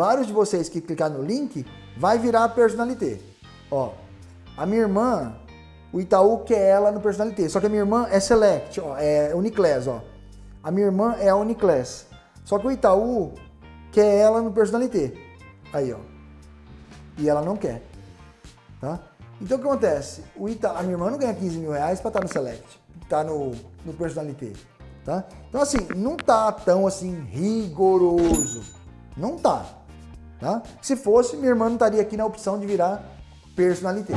vários de vocês que clicar no link, vai virar personalité. Ó, a minha irmã, o Itaú quer ela no personalité, só que a minha irmã é Select, ó, é Uniclass, ó. A minha irmã é a Uniclass. Só que o Itaú quer ela no personalité. Aí, ó. E ela não quer. Tá? Então o que acontece? O Ita, a minha irmã não ganha 15 mil reais para estar no Select, tá no, no Personalité. Tá? Então assim, não tá tão assim rigoroso. Não tá. Tá? Se fosse, minha irmã não estaria aqui na opção de virar Personalité.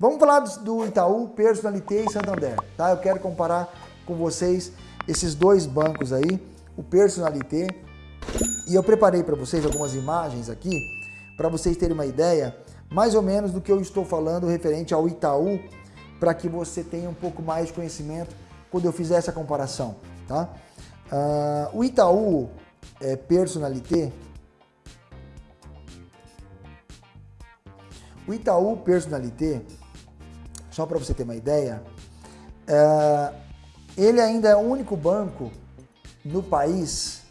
Vamos falar do Itaú, Personalité e Santander, tá? Eu quero comparar com vocês esses dois bancos aí, o Personalité, e eu preparei para vocês algumas imagens aqui, para vocês terem uma ideia, mais ou menos do que eu estou falando referente ao Itaú, para que você tenha um pouco mais de conhecimento quando eu fizer essa comparação, tá? Uh, o Itaú é, Personalité, o Itaú Personalité, só para você ter uma ideia, é, ele ainda é o único banco no país,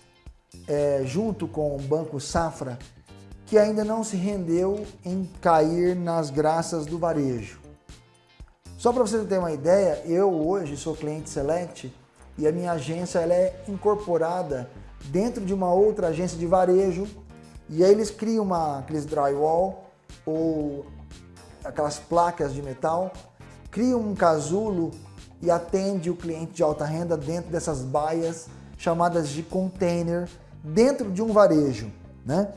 é, junto com o Banco Safra, que ainda não se rendeu em cair nas graças do varejo. Só para você ter uma ideia, eu hoje sou cliente Select e a minha agência ela é incorporada dentro de uma outra agência de varejo e aí eles criam uma, aqueles drywall ou aquelas placas de metal cria um casulo e atende o cliente de alta renda dentro dessas baias chamadas de container dentro de um varejo, né?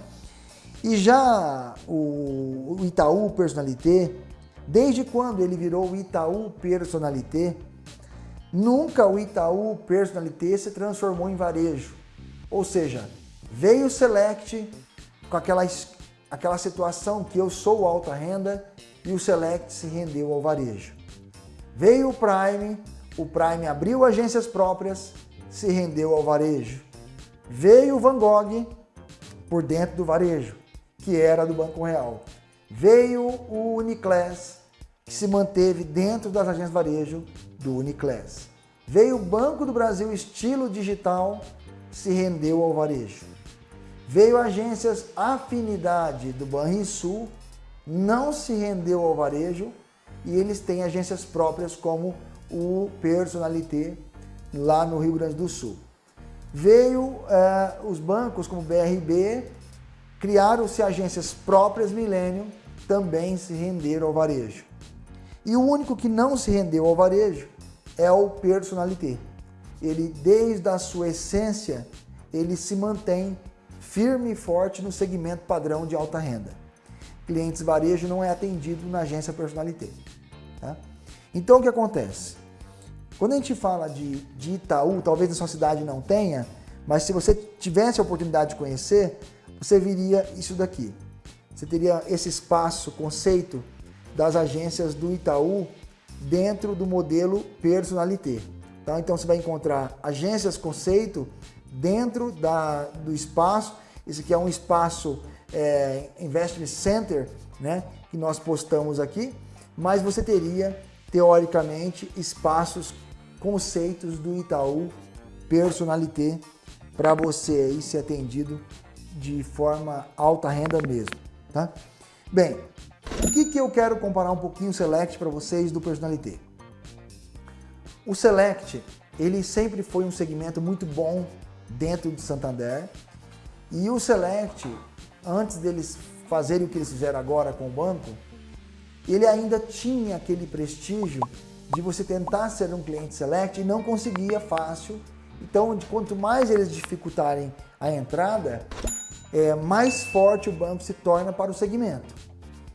E já o, Itaú Personalité, desde quando ele virou o Itaú Personalité, nunca o Itaú Personalité se transformou em varejo. Ou seja, veio o Select com aquela, aquela situação que eu sou alta renda e o Select se rendeu ao varejo. Veio o Prime, o Prime abriu agências próprias, se rendeu ao varejo. Veio o Van Gogh por dentro do varejo, que era do Banco Real. Veio o Uniclass, que se manteve dentro das agências de varejo do Uniclass. Veio o Banco do Brasil estilo digital, se rendeu ao varejo. Veio agências Afinidade do Banrisul, não se rendeu ao varejo, e eles têm agências próprias como o Personalité lá no Rio Grande do Sul. Veio é, os bancos como BRB, criaram-se agências próprias Millennium, também se renderam ao varejo. E o único que não se rendeu ao varejo é o Personalité. Ele, desde a sua essência, ele se mantém firme e forte no segmento padrão de alta renda clientes varejo não é atendido na agência Personalité. Tá? Então o que acontece? Quando a gente fala de, de Itaú, talvez na sua cidade não tenha, mas se você tivesse a oportunidade de conhecer, você viria isso daqui. Você teria esse espaço, conceito das agências do Itaú dentro do modelo Personalité. Tá? Então você vai encontrar agências conceito dentro da, do espaço. Esse aqui é um espaço é, Investment Center, né, que nós postamos aqui, mas você teria, teoricamente, espaços, conceitos do Itaú Personalité para você aí ser atendido de forma alta renda mesmo, tá? Bem, o que, que eu quero comparar um pouquinho o Select para vocês do Personalité? O Select, ele sempre foi um segmento muito bom dentro do Santander e o Select, antes deles fazerem o que eles fizeram agora com o banco, ele ainda tinha aquele prestígio de você tentar ser um cliente select e não conseguia fácil. Então, quanto mais eles dificultarem a entrada, é, mais forte o banco se torna para o segmento.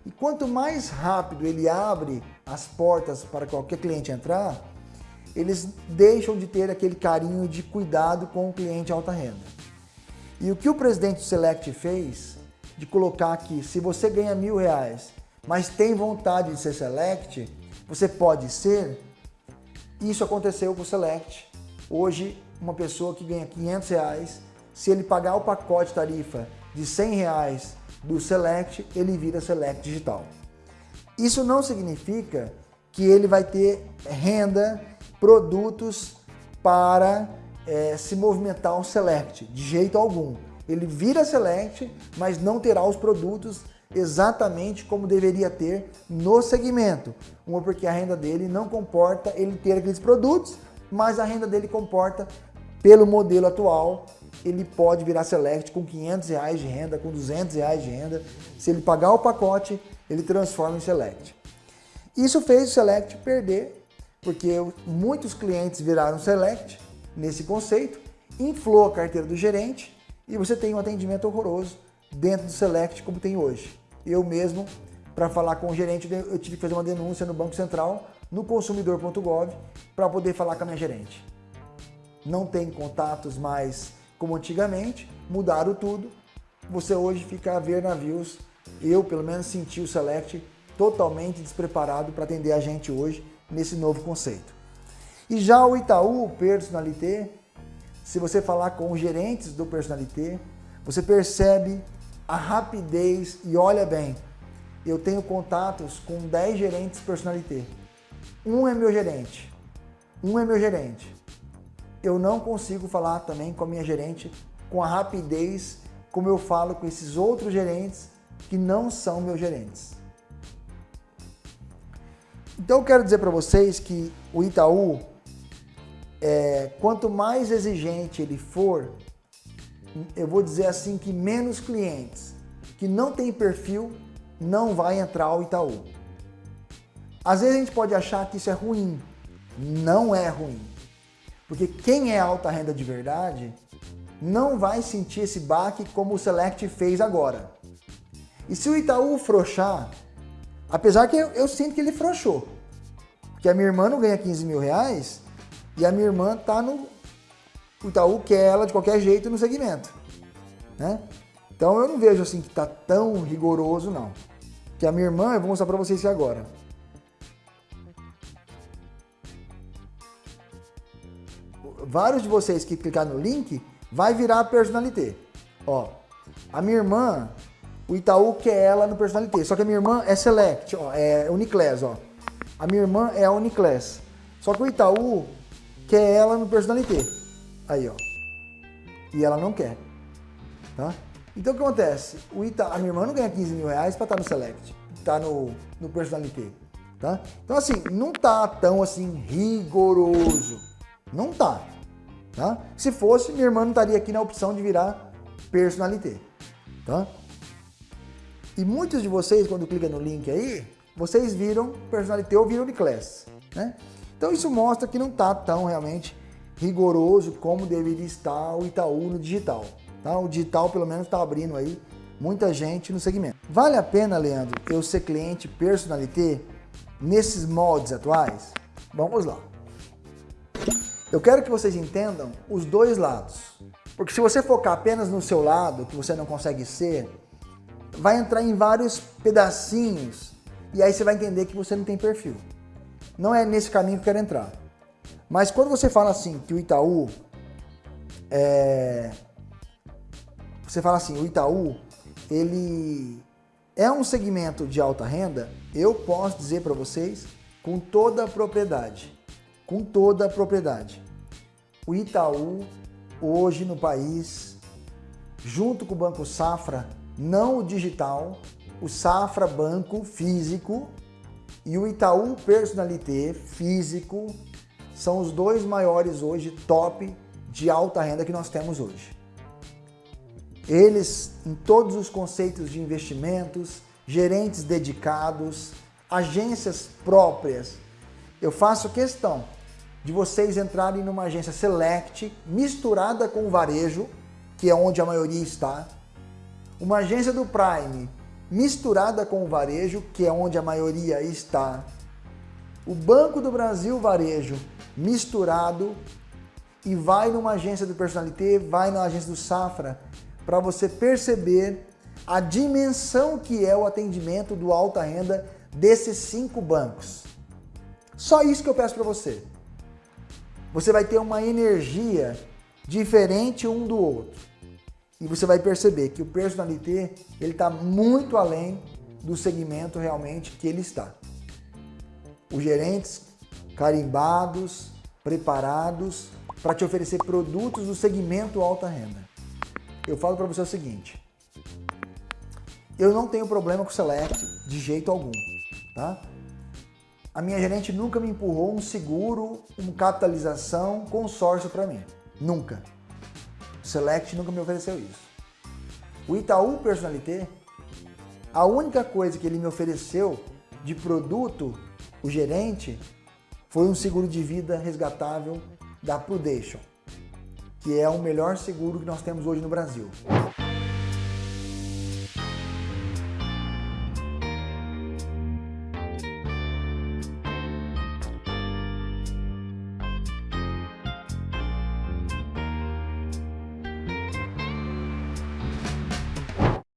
E quanto mais rápido ele abre as portas para qualquer cliente entrar, eles deixam de ter aquele carinho de cuidado com o cliente alta renda. E o que o presidente do Select fez de colocar aqui, se você ganha mil reais, mas tem vontade de ser Select, você pode ser. Isso aconteceu com o Select. Hoje, uma pessoa que ganha 500 reais se ele pagar o pacote tarifa de 100 reais do Select, ele vira Select Digital. Isso não significa que ele vai ter renda, produtos para é, se movimentar o Select, de jeito algum. Ele vira Select, mas não terá os produtos exatamente como deveria ter no segmento. Uma porque a renda dele não comporta ele ter aqueles produtos, mas a renda dele comporta pelo modelo atual, ele pode virar Select com 500 reais de renda, com 200 reais de renda. Se ele pagar o pacote, ele transforma em Select. Isso fez o Select perder, porque muitos clientes viraram Select nesse conceito, inflou a carteira do gerente e você tem um atendimento horroroso dentro do Select como tem hoje. Eu mesmo, para falar com o gerente, eu tive que fazer uma denúncia no Banco Central, no consumidor.gov, para poder falar com a minha gerente. Não tem contatos mais como antigamente, mudaram tudo. Você hoje fica a ver navios. Eu, pelo menos, senti o Select totalmente despreparado para atender a gente hoje nesse novo conceito. E já o Itaú Personalité, se você falar com os gerentes do Personalité, você percebe a rapidez e olha bem, eu tenho contatos com 10 gerentes Personalité. Um é meu gerente, um é meu gerente. Eu não consigo falar também com a minha gerente com a rapidez como eu falo com esses outros gerentes que não são meus gerentes. Então eu quero dizer para vocês que o Itaú, é, quanto mais exigente ele for, eu vou dizer assim que menos clientes que não tem perfil não vai entrar ao Itaú. Às vezes a gente pode achar que isso é ruim. Não é ruim. Porque quem é alta renda de verdade não vai sentir esse baque como o Select fez agora. E se o Itaú frouxar, apesar que eu, eu sinto que ele frouxou, porque a minha irmã não ganha 15 mil reais e a minha irmã tá no o Itaú quer ela de qualquer jeito no segmento. Né? Então eu não vejo assim que está tão rigoroso não. Que a minha irmã, eu vou mostrar para vocês isso agora. Vários de vocês que clicar no link vai virar personalité. Ó, a minha irmã, o Itaú quer ela no personalité, só que a minha irmã é select, ó, é Uniclass, ó. A minha irmã é a Uniclass. Só que o Itaú quer ela no personalité. Aí, ó. E ela não quer. Tá? Então o que acontece? O Ita, a minha irmã não ganha 15 mil reais para estar tá no Select, tá no, no Personalité. Tá? Então assim, não tá tão assim rigoroso. Não tá. Tá? Se fosse, minha irmã não estaria aqui na opção de virar Personalité. Tá? E muitos de vocês, quando clicam no link aí, vocês viram Personalité ou viram de Class. Né? Então isso mostra que não está tão realmente rigoroso como deveria estar o Itaú no digital. Tá? O digital pelo menos está abrindo aí muita gente no segmento. Vale a pena, Leandro, eu ser cliente personalité nesses moldes atuais? Vamos lá. Eu quero que vocês entendam os dois lados. Porque se você focar apenas no seu lado, que você não consegue ser, vai entrar em vários pedacinhos e aí você vai entender que você não tem perfil. Não é nesse caminho que eu quero entrar. Mas quando você fala assim que o Itaú é... Você fala assim, o Itaú, ele é um segmento de alta renda, eu posso dizer para vocês com toda a propriedade, com toda a propriedade. O Itaú, hoje no país, junto com o Banco Safra, não o digital, o Safra Banco físico e o Itaú Personalité físico são os dois maiores hoje top de alta renda que nós temos hoje. Eles, em todos os conceitos de investimentos, gerentes dedicados, agências próprias. Eu faço questão de vocês entrarem numa agência Select misturada com o varejo, que é onde a maioria está, uma agência do Prime misturada com o varejo, que é onde a maioria está, o Banco do Brasil Varejo misturado e vai numa agência do Personalité, vai na agência do Safra, para você perceber a dimensão que é o atendimento do alta renda desses cinco bancos. Só isso que eu peço para você. Você vai ter uma energia diferente um do outro. e você vai perceber que o personalité ele está muito além do segmento realmente que ele está. Os gerentes carimbados, preparados para te oferecer produtos do segmento alta renda. Eu falo para você o seguinte, eu não tenho problema com o Select de jeito algum, tá? A minha gerente nunca me empurrou um seguro, uma capitalização, consórcio para mim. Nunca. O Select nunca me ofereceu isso. O Itaú Personalité, a única coisa que ele me ofereceu de produto, o gerente, foi um seguro de vida resgatável da Prudential, que é o melhor seguro que nós temos hoje no Brasil.